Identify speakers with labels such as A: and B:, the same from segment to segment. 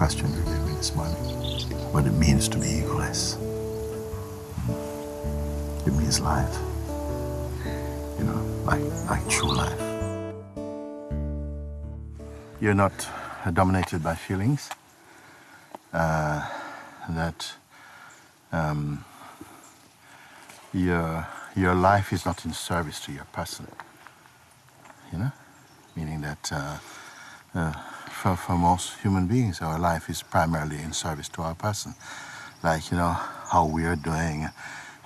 A: question really this morning. What it means to be egoless. It means life. You know, like, like true life. You're not dominated by feelings. Uh, that um, your, your life is not in service to your person. You know? Meaning that uh, uh, for, for most human beings, our life is primarily in service to our person. Like, you know, how we are doing.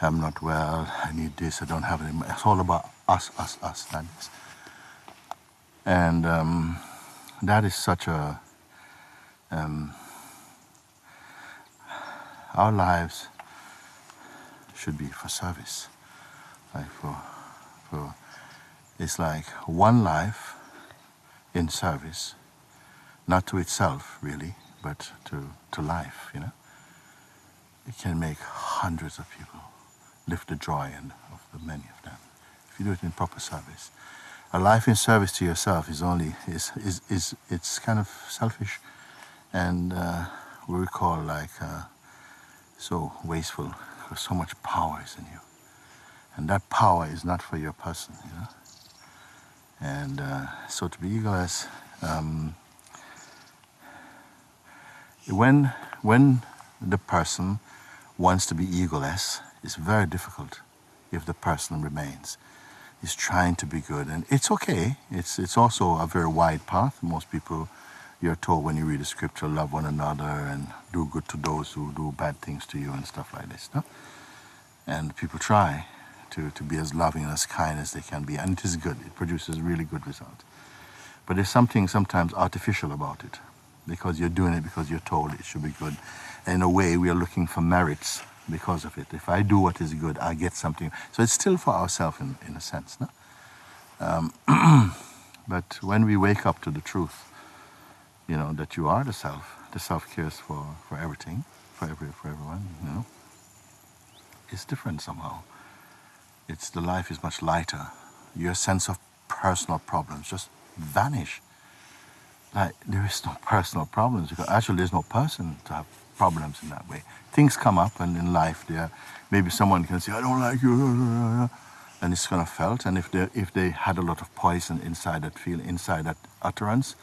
A: I'm not well, I need this, I don't have any. It's all about us, us, us, that is. And um, that is such a, um, our lives should be for service. Like for, for, it's like one life in service not to itself really, but to, to life, you know. It can make hundreds of people lift the joy and of the many of them if you do it in proper service. A life in service to yourself is only is is, is it's kind of selfish, and uh, we call like uh, so wasteful. Because so much power is in you, and that power is not for your person, you know. And uh, so to be egoless. Um, when, when the person wants to be egoless, it's very difficult if the person remains. He's trying to be good, and it's okay. It's, it's also a very wide path. Most people, you're told when you read the scripture, love one another and do good to those who do bad things to you and stuff like this. No? And people try to, to be as loving and as kind as they can be, and it is good. It produces really good results. But there's something sometimes artificial about it because you're doing it because you're told it should be good. In a way, we are looking for merits because of it. If I do what is good, I get something. So it's still for ourselves in, in a sense. No? Um, but when we wake up to the truth, you know, that you are the self, the self cares for, for everything, for, every, for everyone, you know, it's different somehow. It's the life is much lighter. Your sense of personal problems just vanish like there is no personal problems actually there's no person to have problems in that way. Things come up and in life there maybe someone can say, I don't like you and it's of felt and if they if they had a lot of poison inside that feel inside that utterance,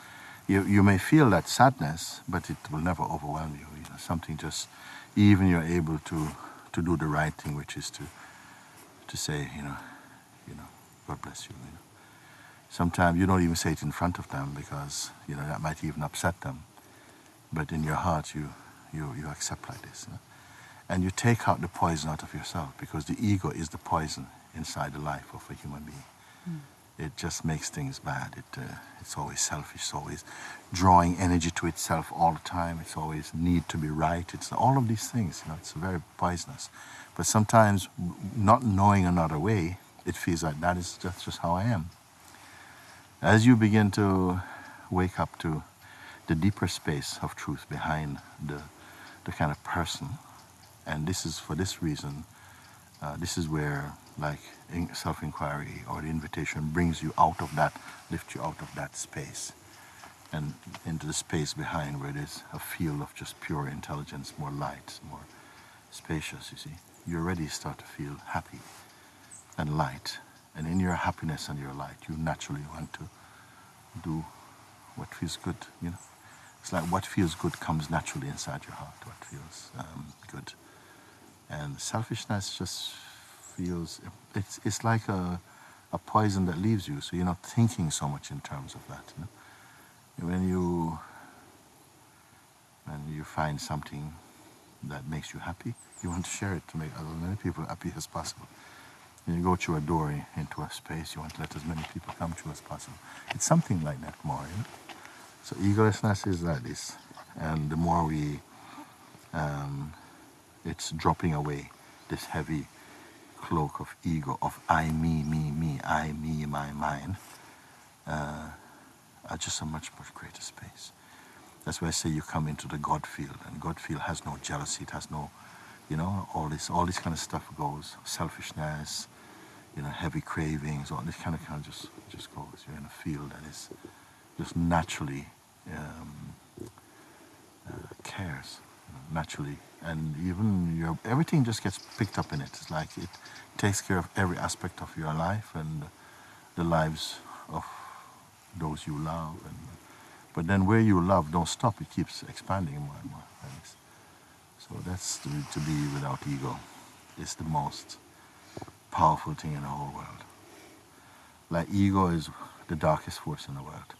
A: you you may feel that sadness, but it will never overwhelm you. you know, something just even you're able to to do the right thing which is to to say, you know, you know, God bless you, you know sometimes you don't even say it in front of them because you know that might even upset them. But in your heart you you, you accept like this you know? and you take out the poison out of yourself because the ego is the poison inside the life of a human being. Mm. it just makes things bad. It, uh, it's always selfish. It's always drawing energy to itself all the time. It's always need to be right. It's all of these things you know it's very poisonous. But sometimes not knowing another way it feels like that is just, just how I am as you begin to wake up to the deeper space of truth behind the, the kind of person, and this is for this reason, uh, this is where like self-inquiry or the invitation brings you out of that, lifts you out of that space and into the space behind where there's a field of just pure intelligence, more light, more spacious, you see. You already start to feel happy and light and in your happiness and your light, you naturally want to do what feels good, you know. It's like what feels good comes naturally inside your heart, what feels um, good. And selfishness just feels, it's, it's like a, a poison that leaves you, so you're not thinking so much in terms of that. You know? When you, when you find something that makes you happy, you want to share it to make as many people happy as possible. When you go through a door into a space, you want to let as many people come through as possible. It's something like that more, you know? So egolessness is like this. And the more we, um, it's dropping away this heavy cloak of ego, of I, me, me, me, I, me, my, mine, uh, are just a much, much greater space. That's why I say you come into the God field, and God field has no jealousy, it has no you know, all this, all this kind of stuff goes. Selfishness, you know, heavy cravings, all this kind of kind of just just goes. You're in a field that is just naturally um, uh, disappears you know, naturally, and even your everything just gets picked up in it. It's like it takes care of every aspect of your life and the lives of those you love. And, but then where you love don't stop; it keeps expanding more and more. So that's to, to be without ego. It's the most powerful thing in the whole world. Like ego is the darkest force in the world.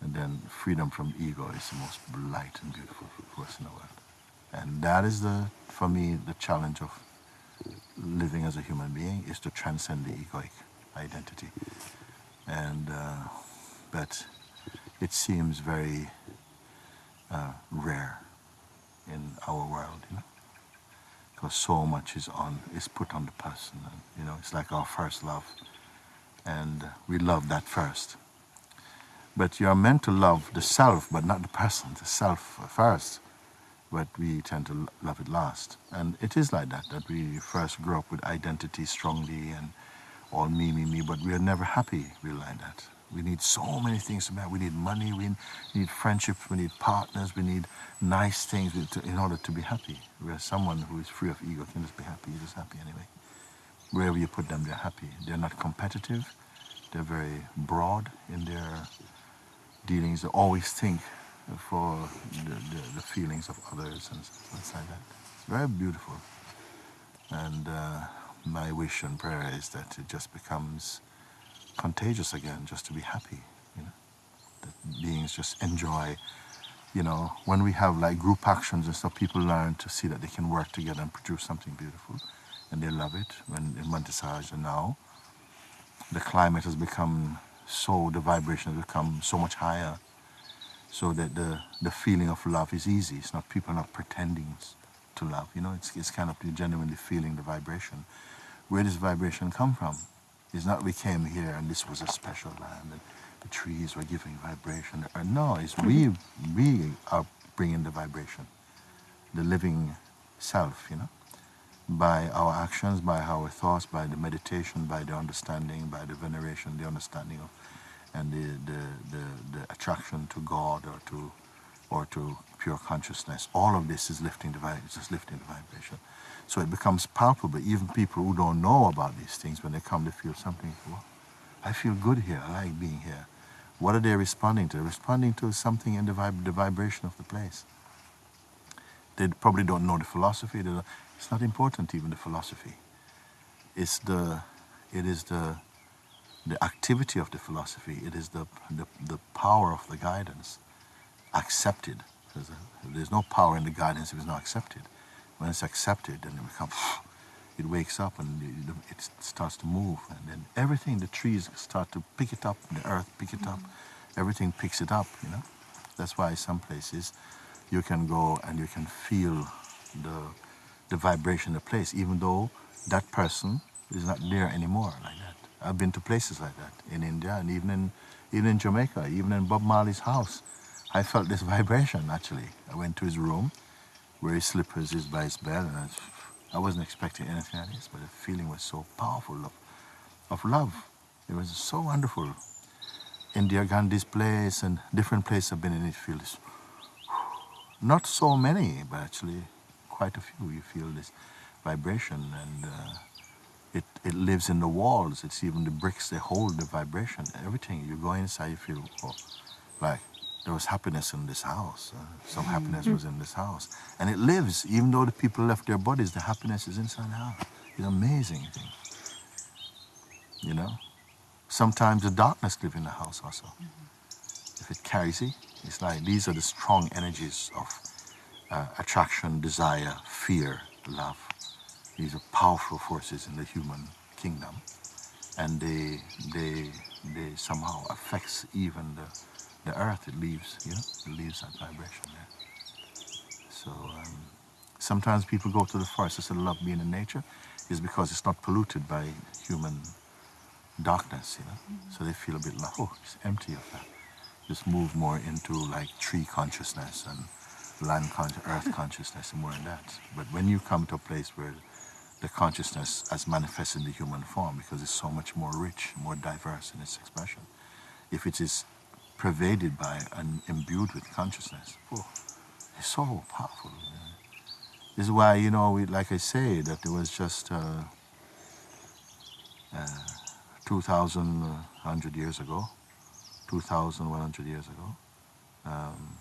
A: And then freedom from ego is the most light and beautiful force in the world. And that is the, for me, the challenge of living as a human being is to transcend the egoic identity. And, uh, but it seems very uh, rare in our world, you know, because so much is on is put on the person, and, you know, it's like our first love, and we love that first. But you are meant to love the self, but not the person, the self first. But we tend to love it last, and it is like that. That we first grow up with identity strongly and all me, me, me, but we are never happy. We like that. We need so many things to matter. We need money, we need friendships, we need partners, we need nice things in order to be happy. Whereas someone who is free of ego can just be happy, just happy anyway. Wherever you put them, they're happy. They're not competitive. They're very broad in their dealings. They always think for the, the, the feelings of others and stuff like that. It's very beautiful. And uh, my wish and prayer is that it just becomes contagious again just to be happy, you know. That beings just enjoy, you know, when we have like group actions and stuff, people learn to see that they can work together and produce something beautiful. And they love it. When in Monte Sahaja now, the climate has become so, the vibration has become so much higher so that the, the feeling of love is easy. It's not people not pretending to love, you know, it's, it's kind of genuinely feeling the vibration. Where does vibration come from? It's not we came here and this was a special land and the trees were giving vibration. Uh, no, it's we, we are bringing the vibration, the living self, you know, by our actions, by our thoughts, by the meditation, by the understanding, by the veneration, the understanding of, and the, the, the, the attraction to God or to, or to pure consciousness. All of this is lifting the, just lifting the vibration. So it becomes palpable. Even people who don't know about these things, when they come, they feel something. Well, I feel good here. I like being here. What are they responding to? They're responding to something in the, vib the vibration of the place. They probably don't know the philosophy. It's not important, even the philosophy. It's the, it is the, the activity of the philosophy. It is the, the, the power of the guidance accepted. There's, a, there's no power in the guidance if it's not accepted. When it's accepted, then it becomes, it wakes up and it, starts to move. And then everything, the trees start to pick it up, the earth pick it up, mm-hmm. everything picks it up, you know. That's why some places you can go and you can feel the, the vibration of the place, even though that person is not there anymore like that. I've been to places like that in India and even in, even in Jamaica, even in Bob Marley's house. I felt this vibration actually. I went to his room where his slippers is by his bed, and I, I wasn't expecting anything like this, but the feeling was so powerful of, of love. It was so wonderful. Indira Gandhi's place and different places I've been in, it feels not so many, but actually quite a few. You feel this vibration, and uh, it it lives in the walls. It's even the bricks they hold the vibration. Everything you go inside, you feel oh, like there was happiness in this house. Uh, some happiness was in this house. And it lives, even though the people left their bodies, the happiness is inside the house. It's amazing thing. You know? Sometimes the darkness live in the house also. Mm -hmm. If it carries it, it's like these are the strong energies of uh, attraction, desire, fear, love. These are powerful forces in the human kingdom. And they, they, they somehow affects even the the earth, it leaves, you know, it leaves that vibration there. So um, sometimes people go to the forest instead of love being in nature is because it's not polluted by human darkness, you know. Mm -hmm. So they feel a bit like, oh, it's empty of that. Just move more into like tree consciousness and land consciousness, earth consciousness and more in that. But when you come to a place where the consciousness as manifested in the human form, because it's so much more rich, more diverse in its expression, if it is pervaded by and imbued with consciousness. Oh, It's so powerful. This is why, you know, we, like I say, that it was just uh, uh, 2,100 years ago, 2,100 years ago, um,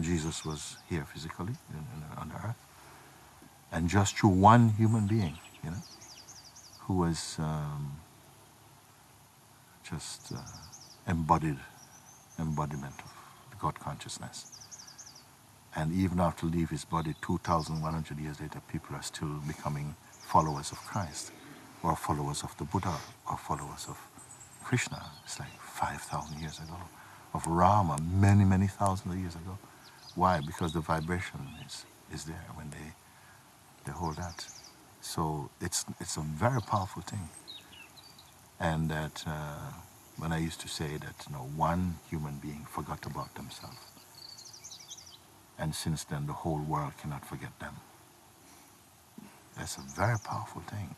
A: Jesus was here physically in, in, on earth. And just through one human being, you know, who was um, just uh, embodied, embodiment of God consciousness. And even after leave his body 2,100 years later, people are still becoming followers of Christ, or followers of the Buddha, or followers of Krishna. It's like 5,000 years ago. Of Rama, many, many thousands of years ago. Why? Because the vibration is, is there when they, they hold that. So it's, it's a very powerful thing. And that uh, when I used to say that you know, one human being forgot about themselves, and since then the whole world cannot forget them. That's a very powerful thing.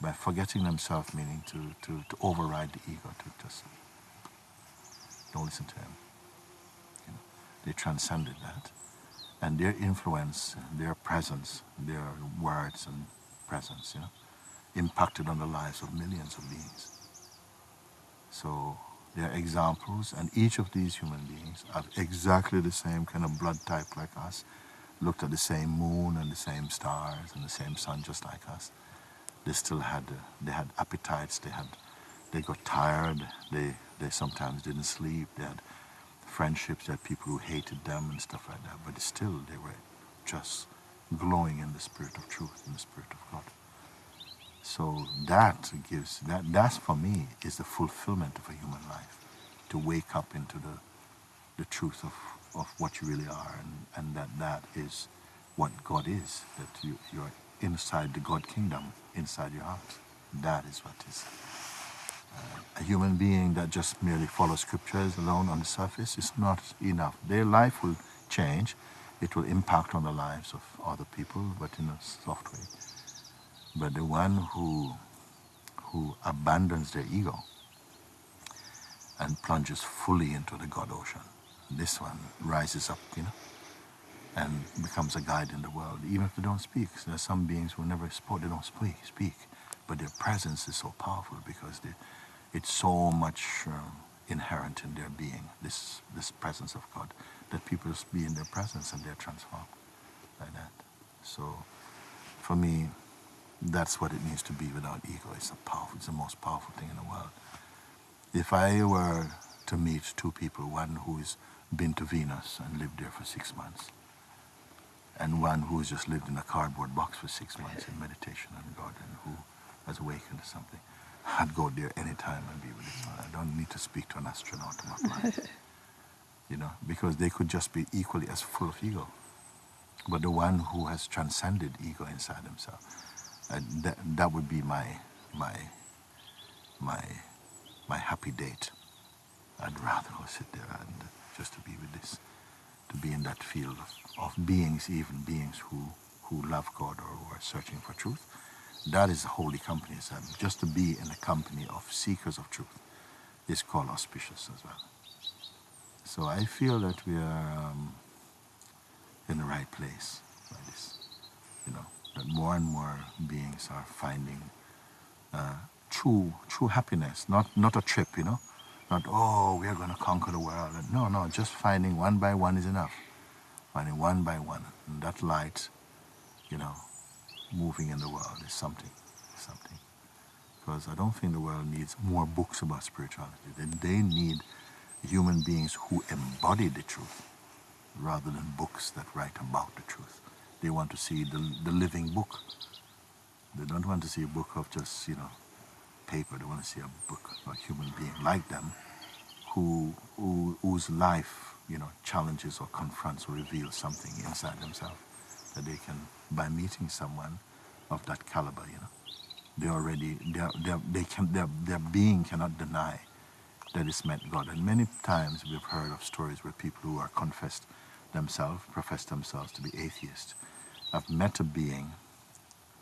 A: By forgetting themselves, meaning to, to, to override the ego, to just don't listen to him. You know, they transcended that. And their influence, their presence, their words and presence, you know, impacted on the lives of millions of beings. So they're examples, and each of these human beings have exactly the same kind of blood type like us, looked at the same moon and the same stars and the same sun just like us. They still had, uh, they had appetites, they had, they got tired, they, they sometimes didn't sleep, they had friendships, they had people who hated them and stuff like that, but still they were just glowing in the spirit of truth, in the spirit of God. So that gives, that, that's for me, is the fulfillment of a human life. To wake up into the, the truth of, of what you really are and, and that that is what God is, that you, you're inside the God kingdom, inside your heart. That is what is. Uh, a human being that just merely follows scriptures alone on the surface is not enough. Their life will change. It will impact on the lives of other people, but in a soft way. But the one who, who abandons their ego and plunges fully into the God ocean, this one rises up, you know, and becomes a guide in the world, even if they don't speak. There are some beings who never spoke, they don't speak, speak, but their presence is so powerful because they, it's so much um, inherent in their being, this, this presence of God, that people be in their presence and they're transformed like that. So for me, that's what it means to be without ego. It's, a powerful, it's the most powerful thing in the world. If I were to meet two people, one who's been to Venus and lived there for six months, and one who's just lived in a cardboard box for six months in meditation and God, and who has awakened to something, I'd go there anytime and be with this one. I don't need to speak to an astronaut about life. you know, because they could just be equally as full of ego. But the one who has transcended ego inside himself, uh, that, that would be my, my, my, my happy date. I'd rather go sit there and just to be with this, to be in that field of, of beings, even beings who, who love God or who are searching for truth. That is a holy company. Just to be in a company of seekers of truth is called auspicious as well. So I feel that we are um, in the right place by this, you know that more and more beings are finding uh, true, true happiness, not, not a trip, you know, not, oh, we are going to conquer the world. No, no, just finding one by one is enough. Finding one by one. And that light, you know, moving in the world is something, something. Because I don't think the world needs more books about spirituality. They, they need human beings who embody the truth rather than books that write about the truth. They want to see the, the living book. They don't want to see a book of just, you know, paper. They want to see a book of a human being like them who, who whose life, you know, challenges or confronts or reveals something inside themselves that they can, by meeting someone of that caliber, you know, they already, they're, they're, they can, their, their being cannot deny that it's met God. And many times we've heard of stories where people who are confessed themselves, profess themselves to be atheists, I've met a being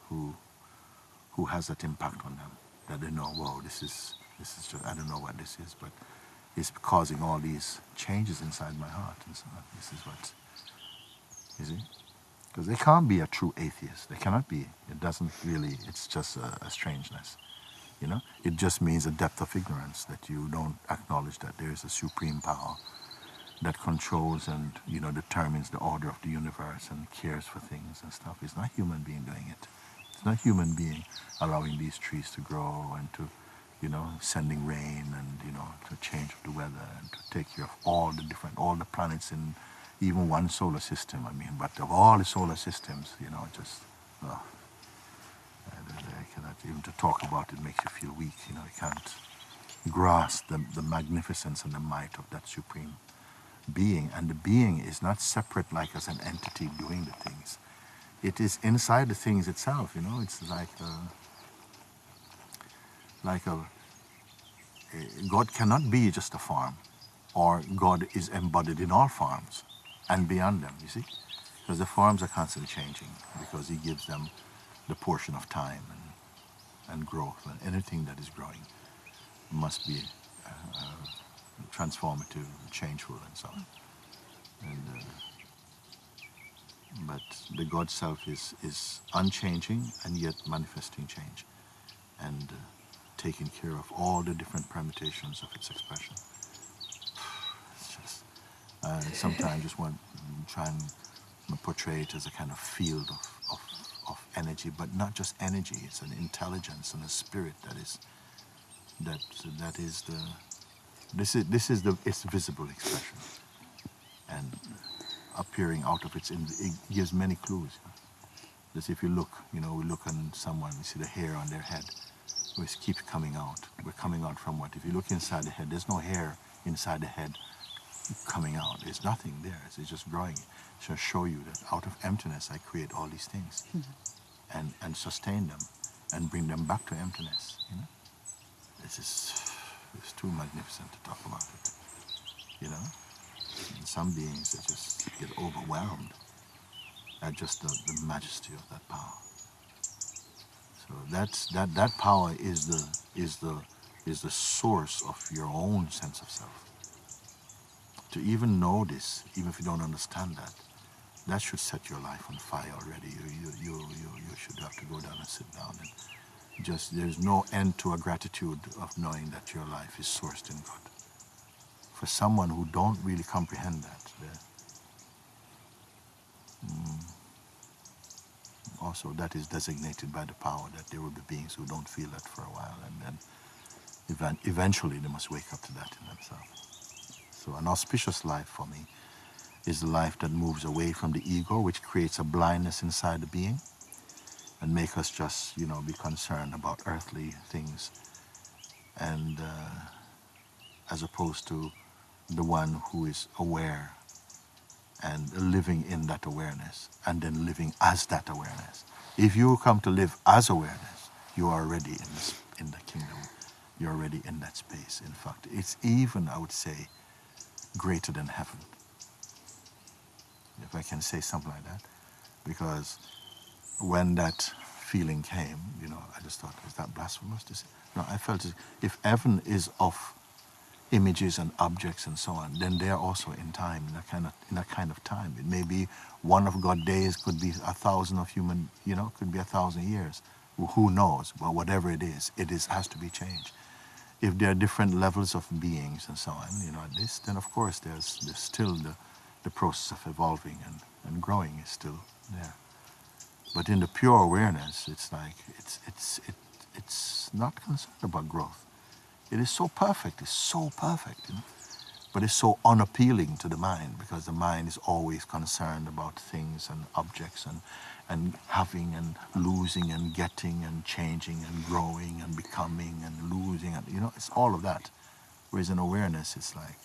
A: who who has that impact on them that they know, whoa, this is this is just I don't know what this is, but it's causing all these changes inside my heart and so. This is what, you see? Because they can't be a true atheist. They cannot be. It doesn't really, it's just a, a strangeness. You know, it just means a depth of ignorance that you don't acknowledge that there is a supreme power that controls and you know determines the order of the universe and cares for things and stuff. It's not human being doing it. It's not human being allowing these trees to grow and to, you know, sending rain and you know to change the weather and to take care of all the different all the planets in even one solar system. I mean, but of all the solar systems, you know, just. Oh, I cannot even to talk about it makes you feel weak. You know, you can't grasp the, the magnificence and the might of that supreme being. And the being is not separate like as an entity doing the things. It is inside the things itself, you know, it's like a, like a, God cannot be just a form, or God is embodied in all forms and beyond them, you see? Because the forms are constantly changing, because he gives them the portion of time and, and growth, and anything that is growing must be uh, uh, transformative, changeful, and so on. And, uh, but the God Self is, is unchanging and yet manifesting change and uh, taking care of all the different permutations of its expression. It's just, uh, sometimes just want to try and portray it as a kind of field of, of, of energy, but not just energy, it's an intelligence and a spirit that is, that, that is the, this is, this is the, its visible expression. And appearing out of its, it gives many clues. Just if you look, you know, we look on someone, we see the hair on their head, which keeps coming out. We're coming out from what? If you look inside the head, there's no hair inside the head coming out. There's nothing there. It's just growing. It should show you that out of emptiness, I create all these things mm -hmm. and, and sustain them and bring them back to emptiness. You know, this is it's too magnificent to talk about it. You know? And some beings that just get overwhelmed at just the, the majesty of that power. So that's that that power is the is the is the source of your own sense of self. To even know this, even if you don't understand that, that should set your life on fire already. You you you you, you should have to go down and sit down and just there's no end to a gratitude of knowing that your life is sourced in God. For someone who don't really comprehend that, mm, also that is designated by the power that there will be beings who don't feel that for a while and then event, eventually they must wake up to that in themselves. So an auspicious life for me is the life that moves away from the ego, which creates a blindness inside the being, and make us just, you know, be concerned about earthly things and uh, as opposed to the one who is aware and living in that awareness and then living as that awareness. If you come to live as awareness, you are already in, this, in the kingdom. You're already in that space. In fact, it's even, I would say, greater than heaven. If I can say something like that. Because when that feeling came, you know, I just thought, is that blasphemous to say? No, I felt if heaven is of images and objects and so on, then they are also in time, in a kind of in a kind of time. It may be one of God's days, could be a thousand of human, you know, could be a thousand years. Who knows? But whatever it is, it is has to be changed. If there are different levels of beings and so on, you know, this, then of course there's there's still the the process of evolving and, and growing is still there. But in the pure awareness, it's like, it's, it's, it, it's not concerned about growth. It is so perfect, it's so perfect, you know? but it's so unappealing to the mind because the mind is always concerned about things and objects and, and having and losing and getting and changing and growing and becoming and losing and you know it's all of that whereas in awareness it's like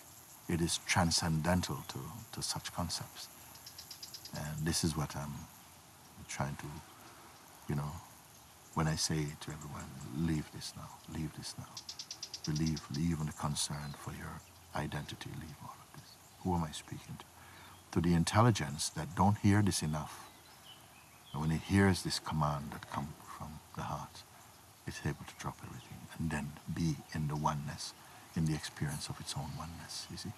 A: it is transcendental to, to such concepts and this is what I'm trying to, you know, when I say to everyone, leave this now, leave this now. Believe, leave on the concern for your identity, leave all of this. Who am I speaking to? To the intelligence that don't hear this enough. And when it hears this command that comes from the heart, it's able to drop everything and then be in the oneness, in the experience of its own oneness, you see.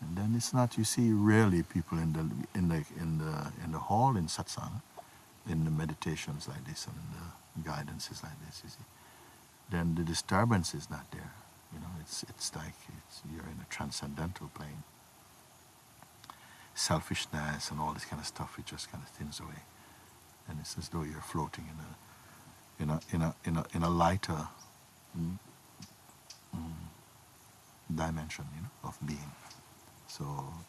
A: And then it's not, you see, rarely people in the, in the, in the, in the hall in satsang, in the meditations like this and the guidances like this, you see, then the disturbance is not there. You know, it's, it's like it's, you're in a transcendental plane. Selfishness and all this kind of stuff, it just kind of thins away. And it's as though you're floating in a, in a, in a, in a, in a lighter mm, mm, dimension, you know, of being. So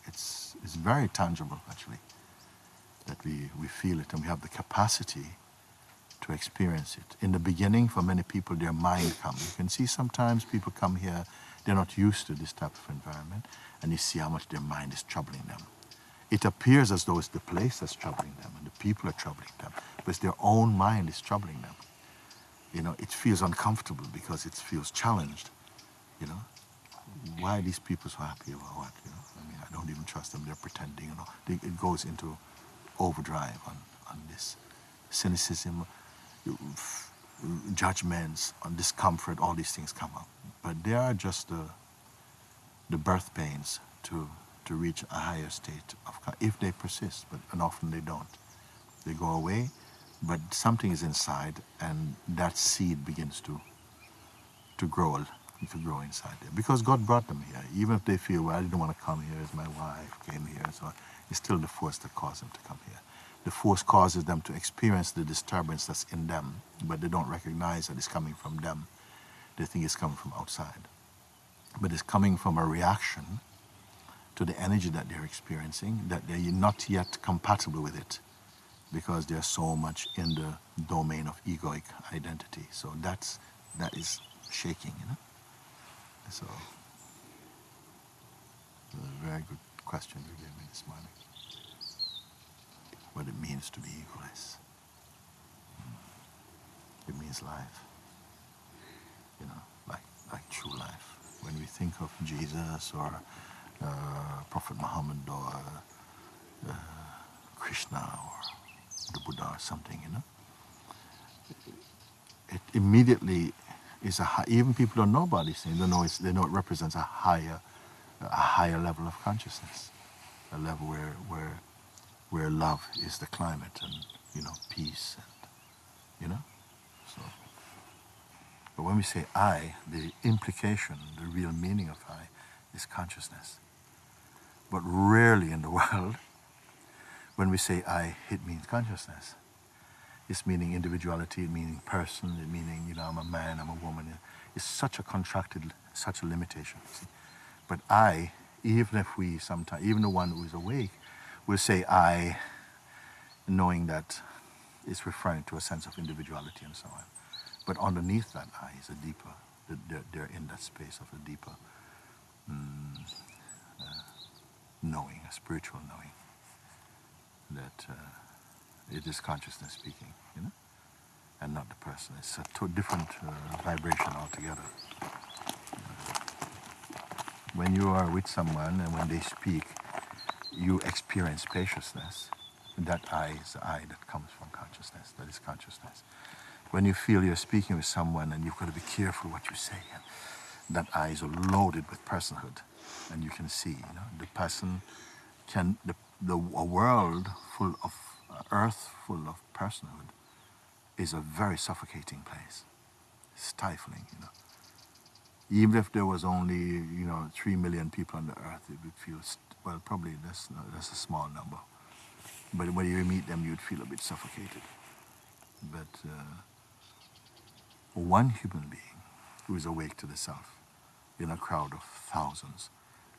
A: it's, it's very tangible, actually, that we, we feel it and we have the capacity to experience it. In the beginning, for many people, their mind comes. You can see sometimes people come here, they're not used to this type of environment, and you see how much their mind is troubling them. It appears as though it's the place that's troubling them and the people are troubling them, but it's their own mind is troubling them. You know, it feels uncomfortable because it feels challenged. You know, why are these people so happy about what? You know, I mean, I don't even trust them. They're pretending. You know, it goes into overdrive on on this cynicism, judgments, on discomfort. All these things come up, but they are just the the birth pains to to reach a higher state of if they persist, but and often they don't. They go away, but something is inside, and that seed begins to to grow to grow inside them because God brought them here. Even if they feel, well, I didn't want to come here as my wife came here, so it's still the force that caused them to come here. The force causes them to experience the disturbance that's in them, but they don't recognize that it's coming from them. They think it's coming from outside. But it's coming from a reaction to the energy that they're experiencing, that they're not yet compatible with it because they're so much in the domain of egoic identity. So that's, that is shaking, you know? So, a very good question you gave me this morning. What it means to be egoless. It means life. You know, like, like true life. When we think of Jesus or uh, Prophet Muhammad or uh, Krishna or the Buddha or something, you know, it immediately is a high, even people don't know about these things. They know they know it represents a higher, a higher level of consciousness, a level where where where love is the climate and you know peace and you know. So, but when we say I, the implication, the real meaning of I, is consciousness. But rarely in the world, when we say I, it means consciousness. It's meaning individuality, meaning person, meaning, you know, I'm a man, I'm a woman. It's such a contracted, such a limitation. See? But I, even if we sometimes, even the one who is awake, will say I, knowing that it's referring to a sense of individuality and so on. But underneath that I is a deeper, they're, they're in that space of a deeper mm, uh, knowing, a spiritual knowing that uh, it is consciousness speaking, you know, and not the person. It's a different uh, vibration altogether. when you are with someone and when they speak, you experience spaciousness. That I is the I that comes from consciousness. That is consciousness. When you feel you're speaking with someone and you've got to be careful what you say, and that I is loaded with personhood, and you can see, you know, the person can the the a world full of earth full of personhood is a very suffocating place, stifling, you know. Even if there was only, you know, three million people on the earth, it would feel, well, probably that's, that's a small number. But when you meet them, you'd feel a bit suffocated. But uh, one human being who is awake to the self in a crowd of thousands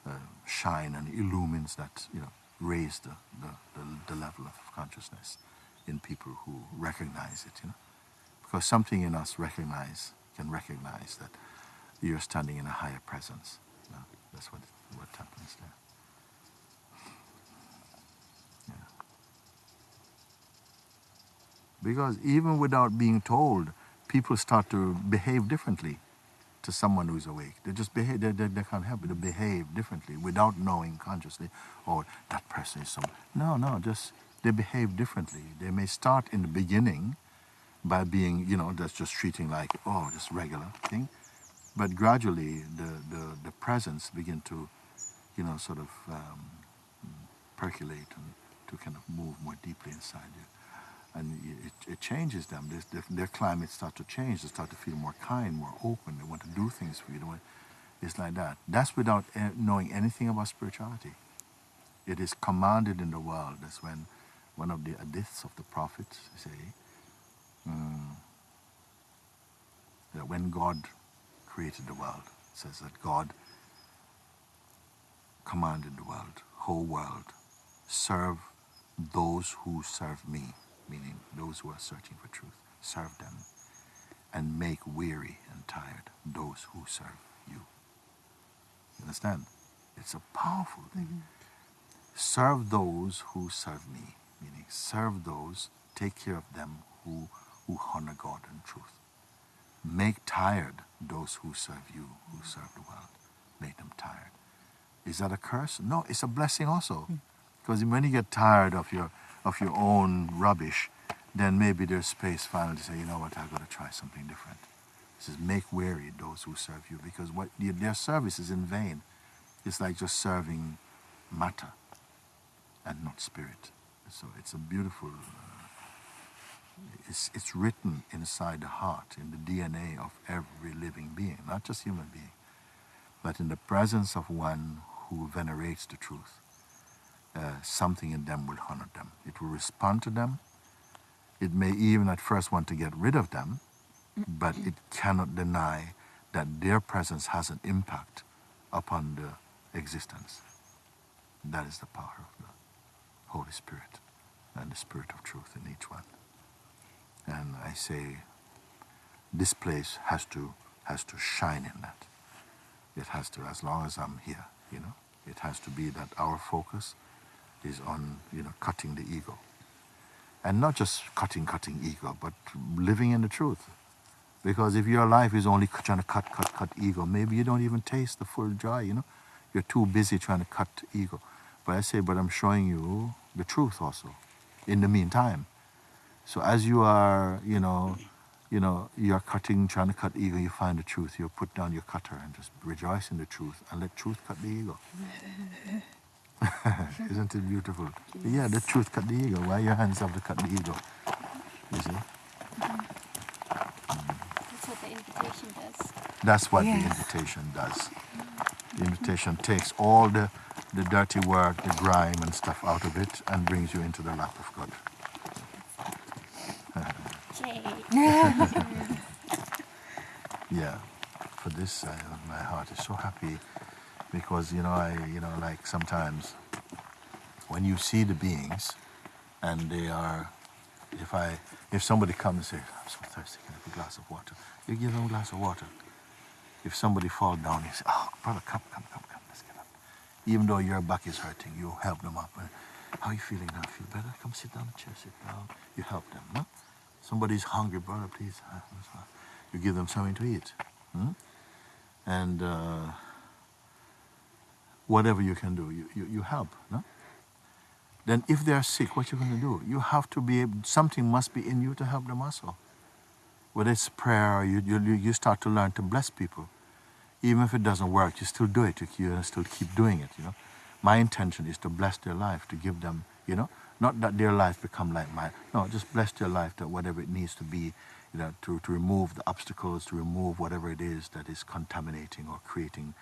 A: uh, shine and illumines that, you know, raise the, the, the, the level of consciousness in people who recognize it, you know. Because something in us recognize, can recognize that you're standing in a higher presence. You know? That's what, what happens there. Yeah. Because even without being told, people start to behave differently to someone who's awake. They just behave, they, they, they can't help it, they behave differently without knowing consciously, oh, that person is someone. No, no, just they behave differently. They may start in the beginning by being, you know, that's just treating like, oh, just regular thing. but gradually the, the, the presence begin to, you know, sort of um, percolate and to kind of move more deeply inside you. And it, it changes them. Their, their climate start to change. They start to feel more kind, more open. They want to do things for you. It's like that. That's without eh, knowing anything about spirituality. It is commanded in the world. That's when one of the hadiths of the prophets say um, that when God created the world, it says that God commanded the world, whole world, serve those who serve me, meaning those who are searching for truth. Serve them and make weary and tired those who serve you. You understand? It's a powerful thing. Mm -hmm. Serve those who serve me, meaning serve those, take care of them who, who honor God and truth. Make tired those who serve you, who serve the world. Make them tired. Is that a curse? No, it's a blessing also. Mm -hmm. Because when you get tired of your, of your own rubbish, then maybe there's space finally to say, you know what, I've got to try something different. It says, make weary those who serve you, because what their service is in vain. It's like just serving matter and not spirit. So it's a beautiful, uh, it's, it's written inside the heart, in the DNA of every living being, not just human being, but in the presence of one who venerates the truth uh, something in them will honor them. It will respond to them. It may even at first want to get rid of them, but it cannot deny that their presence has an impact upon the existence. That is the power of the Holy Spirit and the Spirit of truth in each one. And I say, this place has to has to shine in that. It has to, as long as I'm here, you know, it has to be that our focus is on you know cutting the ego, and not just cutting, cutting ego, but living in the truth. Because if your life is only trying to cut, cut, cut ego, maybe you don't even taste the full joy. You know, you're too busy trying to cut ego. But I say, but I'm showing you the truth also. In the meantime, so as you are, you know, you know, you're cutting, trying to cut ego, you find the truth. You put down your cutter and just rejoice in the truth and let truth cut the ego. Isn't it beautiful? Yes. Yeah, the truth cut the ego. Why your hands have to cut the ego? You see? Mm.
B: That's what the invitation does.
A: That's what yes. the invitation does. The invitation takes all the, the dirty work, the grime and stuff out of it and brings you into the lap of God. yeah, for this, uh, my heart is so happy because you know I you know like sometimes when you see the beings and they are if I if somebody comes and says I'm so thirsty can I have a glass of water? You give them a glass of water. If somebody falls down you say oh brother come come come come let's get up. Even though your back is hurting you help them up. How are you feeling now? Feel better? Come sit down in the chair sit down. You help them no somebody's hungry brother please you give them something to eat hmm? and uh, whatever you can do, you, you, you help. No? Then if they are sick, what you going to do? You have to be, able, something must be in you to help them also. Whether it's prayer, you, you, you start to learn to bless people. Even if it doesn't work, you still do it. You, you still keep doing it, you know. My intention is to bless their life, to give them, you know, not that their life become like mine. No, just bless their life that whatever it needs to be, you know, to, to remove the obstacles, to remove whatever it is that is contaminating or creating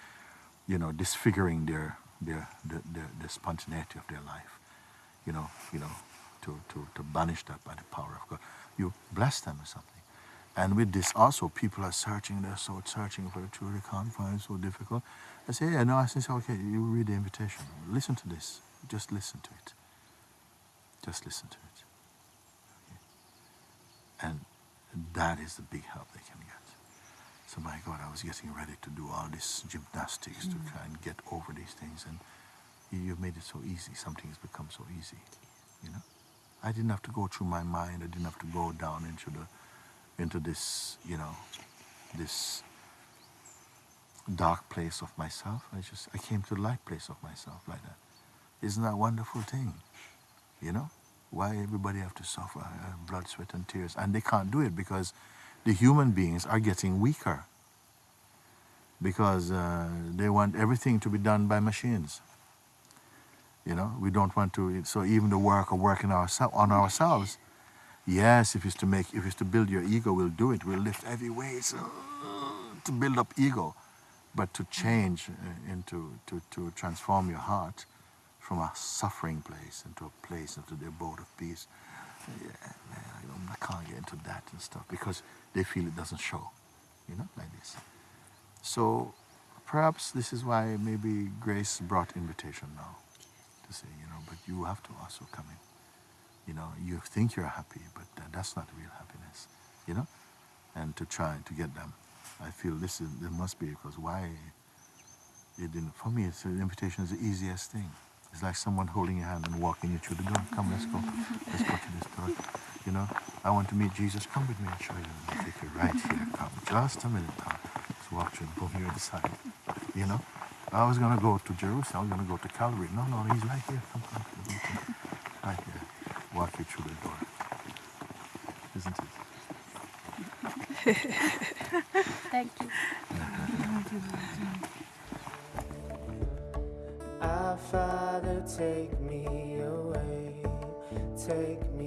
A: you know, disfiguring their, their, the, the, spontaneity of their life, you know, you know, to, to, to banish that by the power of God. You bless them with something. And with this also, people are searching, they're so searching for the truth, they can't find so difficult. I say, yeah, no, I say, okay, you read the invitation. Listen to this. Just listen to it. Just listen to it. Okay. And that is the big help they can get. So my God, I was getting ready to do all this gymnastics mm. to try and get over these things, and you, have made it so easy. Something has become so easy, you know. I didn't have to go through my mind. I didn't have to go down into the, into this, you know, this dark place of myself. I just, I came to the light place of myself like that. Isn't that a wonderful thing? You know, why everybody have to suffer uh, blood, sweat, and tears, and they can't do it because the human beings are getting weaker. because uh, they want everything to be done by machines. You know, we don't want to. So even the work of working on ourselves. Yes, if it's to make, if it's to build your ego, we'll do it. We'll lift heavy weights uh, to build up ego, but to change uh, into to, to transform your heart from a suffering place into a place into the abode of peace. Yeah, I, I can't get into that and stuff because they feel it doesn't show, you know, like this. So perhaps this is why maybe grace brought invitation now to say, you know, but you have to also come in. You know, you think you're happy, but that's not real happiness, you know, and to try to get them. I feel this is, there must be because why it didn't, for me, it's, the invitation is the easiest thing. It's like someone holding your hand and walking you through the door. Come, let's go. Let's go to this door. You know, I want to meet Jesus. Come with me and show you. I'll take you right here. Come. Just a minute now. Let's walk through and boom, you're inside. You know? I was going to go to Jerusalem. I was going to go to Calvary. No, no, he's right here. Come, come. come, come. Right here. Walk you through the door. Isn't it?
B: Thank you.
C: Father, take me away, take me